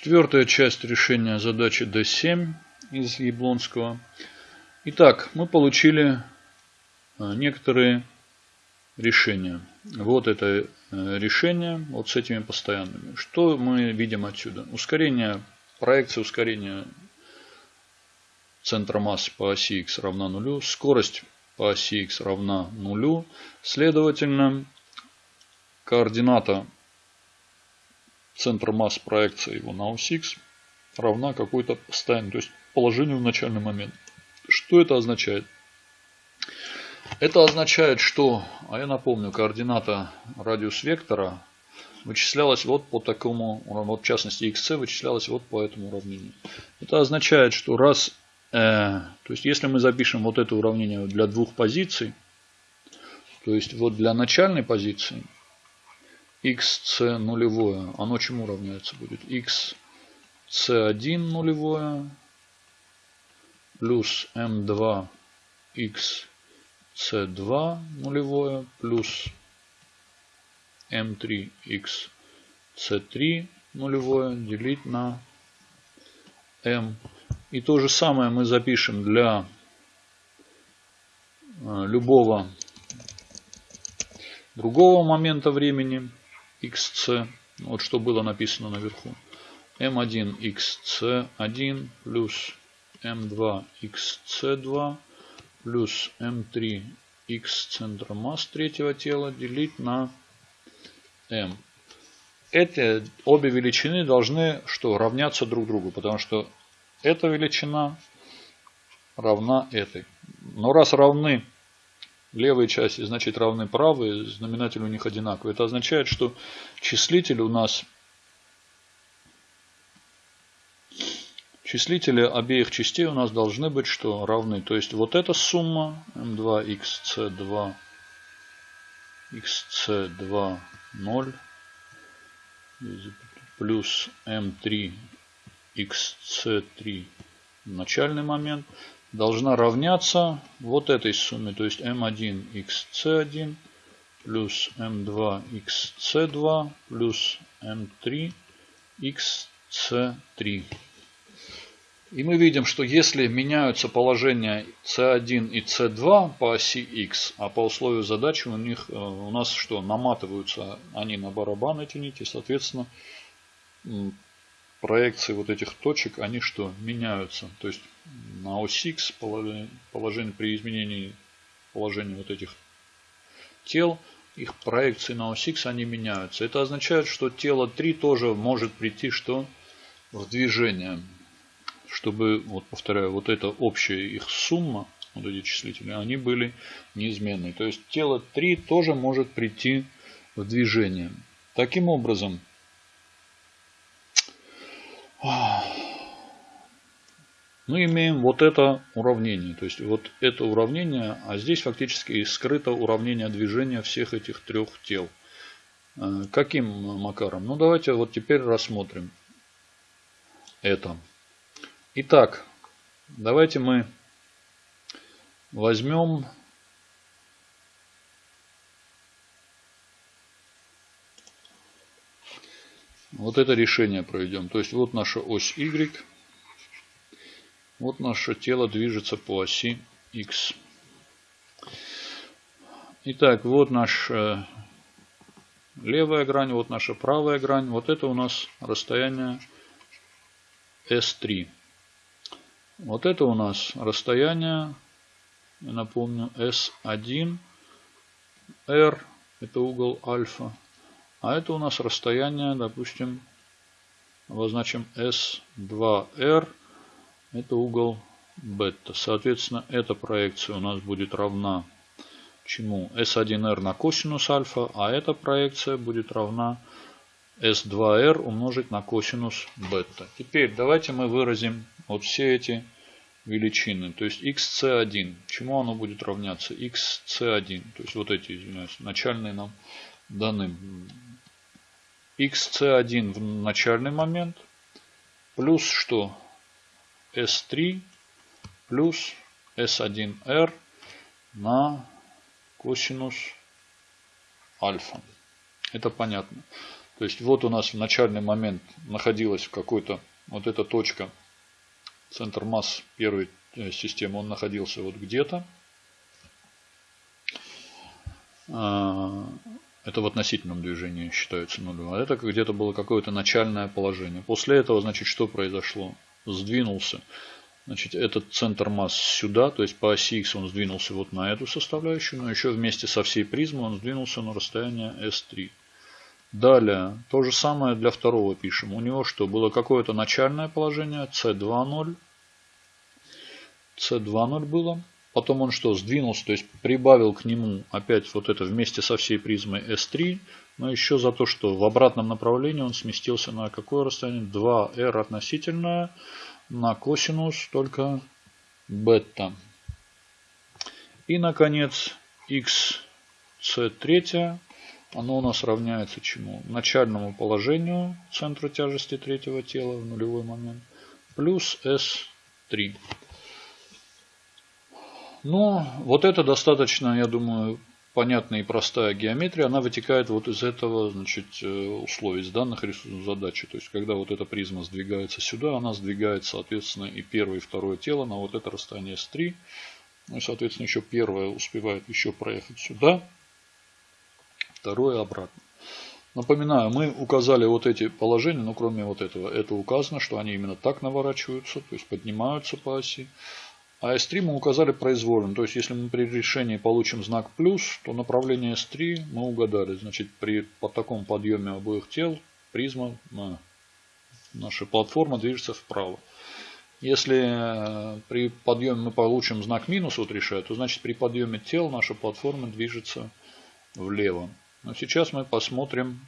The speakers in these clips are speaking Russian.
Четвертая часть решения задачи D7 из Яблонского. Итак, мы получили а, некоторые решения. Вот это э, решение, вот с этими постоянными. Что мы видим отсюда? Ускорение, проекция ускорения центра массы по оси x равна нулю, скорость по оси x равна нулю. Следовательно, координата центра масс проекции его на ось X равна какой-то постоянной, то есть положению в начальный момент. Что это означает? Это означает, что, а я напомню, координата радиус вектора вычислялась вот по такому, вот в частности xc вычислялась вот по этому уравнению. Это означает, что раз, э, то есть если мы запишем вот это уравнение для двух позиций, то есть вот для начальной позиции, xc нулевое, оно чему равняется будет? xc1 нулевое плюс m2 xc2 нулевое плюс m3 xc3 нулевое делить на m. И то же самое мы запишем для э, любого другого момента времени xc, вот что было написано наверху, m1 xc1 плюс m2 xc2 плюс m3 x центра масс третьего тела делить на m. Эти обе величины должны что равняться друг другу, потому что эта величина равна этой. Но раз равны левые части значит равны правые, знаменатель у них одинаковый. Это означает, что числитель у нас числители обеих частей у нас должны быть что равны. То есть вот эта сумма m2 xc2 xc2 0 плюс m3 xc3 начальный момент должна равняться вот этой сумме, то есть m1 xc1 плюс m2 xc2 плюс m3 xc3. И мы видим, что если меняются положения c1 и c2 по оси x, а по условию задачи у них э, у нас что, наматываются они на барабан эти нити, соответственно, проекции вот этих точек, они что, меняются. То есть на ось X положение, при изменении положения вот этих тел, их проекции на ось X, они меняются. Это означает, что тело 3 тоже может прийти что в движение. Чтобы, вот повторяю, вот эта общая их сумма, вот эти числители, они были неизменны. То есть тело 3 тоже может прийти в движение. Таким образом, мы имеем вот это уравнение. То есть вот это уравнение, а здесь фактически скрыто уравнение движения всех этих трех тел. Э, каким макаром? Ну давайте вот теперь рассмотрим это. Итак, давайте мы возьмем вот это решение проведем. То есть вот наша ось Y. Вот наше тело движется по оси X. Итак, вот наша левая грань, вот наша правая грань. Вот это у нас расстояние S3. Вот это у нас расстояние, я напомню, S1, R, это угол альфа. А это у нас расстояние, допустим, обозначим S2R, это угол бета. Соответственно, эта проекция у нас будет равна чему? S1R на косинус альфа, а эта проекция будет равна S2R умножить на косинус бета. Теперь давайте мы выразим вот все эти величины. То есть xc1. Чему оно будет равняться? xc1. То есть вот эти, извиняюсь, начальные нам даны xc1 в начальный момент плюс что? S3 плюс s1r на косинус альфа. Это понятно. То есть вот у нас в начальный момент находилась какой-то вот эта точка, центр масс первой э, системы, он находился вот где-то. А, это в относительном движении считается нулем. А это где-то было какое-то начальное положение. После этого, значит, что произошло? Сдвинулся. Значит, этот центр масс сюда, то есть по оси X он сдвинулся вот на эту составляющую, но еще вместе со всей призмой он сдвинулся на расстояние S3. Далее, то же самое для второго пишем. У него что, было какое-то начальное положение, C2,0. C2,0 было. Потом он что, сдвинулся, то есть прибавил к нему опять вот это вместе со всей призмой S3. Но еще за то, что в обратном направлении он сместился на какое расстояние? 2R относительное на косинус только бета. И, наконец, x c3 оно у нас равняется чему? Начальному положению центра тяжести третьего тела в нулевой момент плюс S3. Но вот это достаточно, я думаю, понятная и простая геометрия. Она вытекает вот из этого значит, э, условий, из данных задачи. То есть, когда вот эта призма сдвигается сюда, она сдвигает, соответственно, и первое, и второе тело на вот это расстояние S3. Ну и, соответственно, еще первое успевает еще проехать сюда второе обратно. Напоминаю, мы указали вот эти положения, но кроме вот этого, это указано, что они именно так наворачиваются, то есть поднимаются по оси. А S3 мы указали произвольно, то есть если мы при решении получим знак плюс, то направление S3 мы угадали. Значит, при по таком подъеме обоих тел призма, наша платформа движется вправо. Если э, при подъеме мы получим знак минус, вот решая, то значит при подъеме тел наша платформа движется влево. Но сейчас мы посмотрим,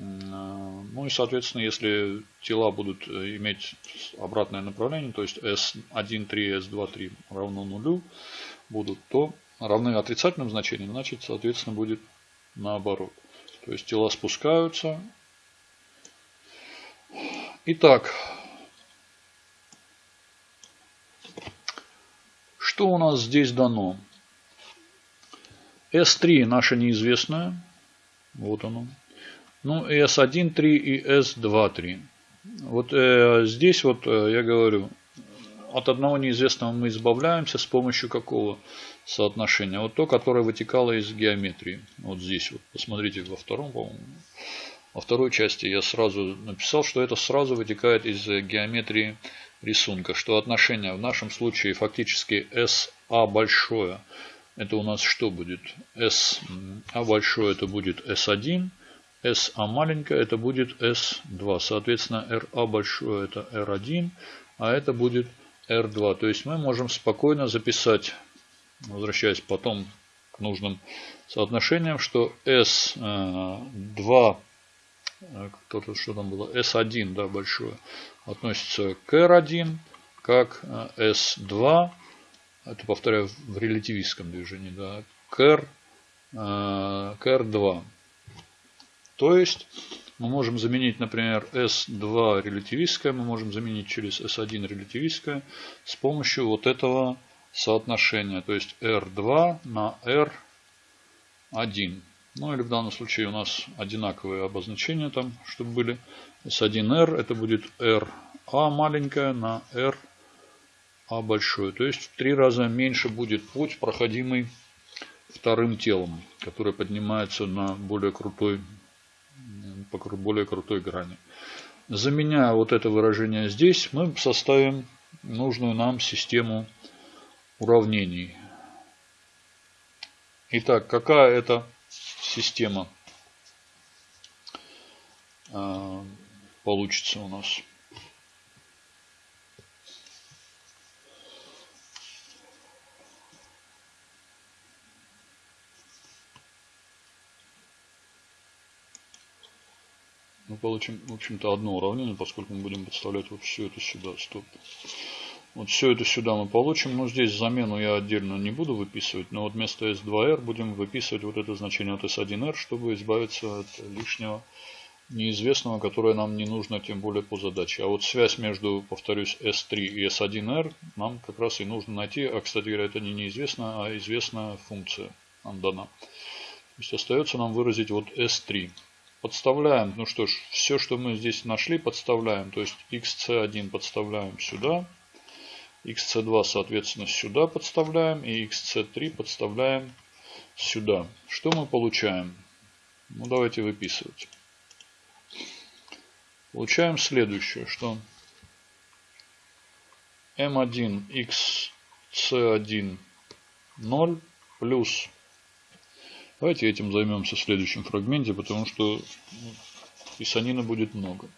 ну и соответственно, если тела будут э, иметь обратное направление, то есть S1, 3, S2, 3 равно нулю будут, то равны отрицательным значениям, значит, соответственно, будет наоборот. То есть тела спускаются. Итак, что у нас здесь дано? S3 наша неизвестная. Вот оно. Ну, S1, 3 и S2, 3. Вот э, здесь вот э, я говорю, от одного неизвестного мы избавляемся с помощью какого соотношения? Вот то, которое вытекало из геометрии. Вот здесь вот, посмотрите во втором, по-моему. Во второй части я сразу написал, что это сразу вытекает из геометрии рисунка. Что отношение в нашем случае фактически SA большое – это у нас что будет? S А большое это будет S1, S А маленькое это будет S2. Соответственно, RA большое это R1, а это будет R2. То есть мы можем спокойно записать, возвращаясь потом к нужным соотношениям, что S2, э, кто-то что там было, S1 да, большое, относится к R1, как S2 это повторяю в релятивистском движении, да, к, R, э, к R2. То есть мы можем заменить, например, S2 релятивистское, мы можем заменить через S1 релятивистское с помощью вот этого соотношения, то есть R2 на R1. Ну или в данном случае у нас одинаковые обозначения там, чтобы были. S1R это будет RA маленькая на R а большое. То есть в три раза меньше будет путь, проходимый вторым телом, которое поднимается на более крутой, по более крутой грани. Заменяя вот это выражение здесь, мы составим нужную нам систему уравнений. Итак, какая это система а, получится у нас? Получим, в общем-то, одно уравнение, поскольку мы будем подставлять вот все это сюда. Стоп. Вот все это сюда мы получим. Но здесь замену я отдельно не буду выписывать. Но вот вместо S2R будем выписывать вот это значение от S1R, чтобы избавиться от лишнего неизвестного, которое нам не нужно, тем более по задаче. А вот связь между, повторюсь, S3 и S1R нам как раз и нужно найти. А, кстати говоря, это не неизвестно, а известная функция нам дана. То есть остается нам выразить вот S3. Подставляем, ну что ж, все, что мы здесь нашли, подставляем. То есть xc1 подставляем сюда, xc2, соответственно, сюда подставляем и xc3 подставляем сюда. Что мы получаем? Ну, давайте выписывать. Получаем следующее, что m1 xc1 0 плюс Давайте этим займемся в следующем фрагменте, потому что писанина будет много.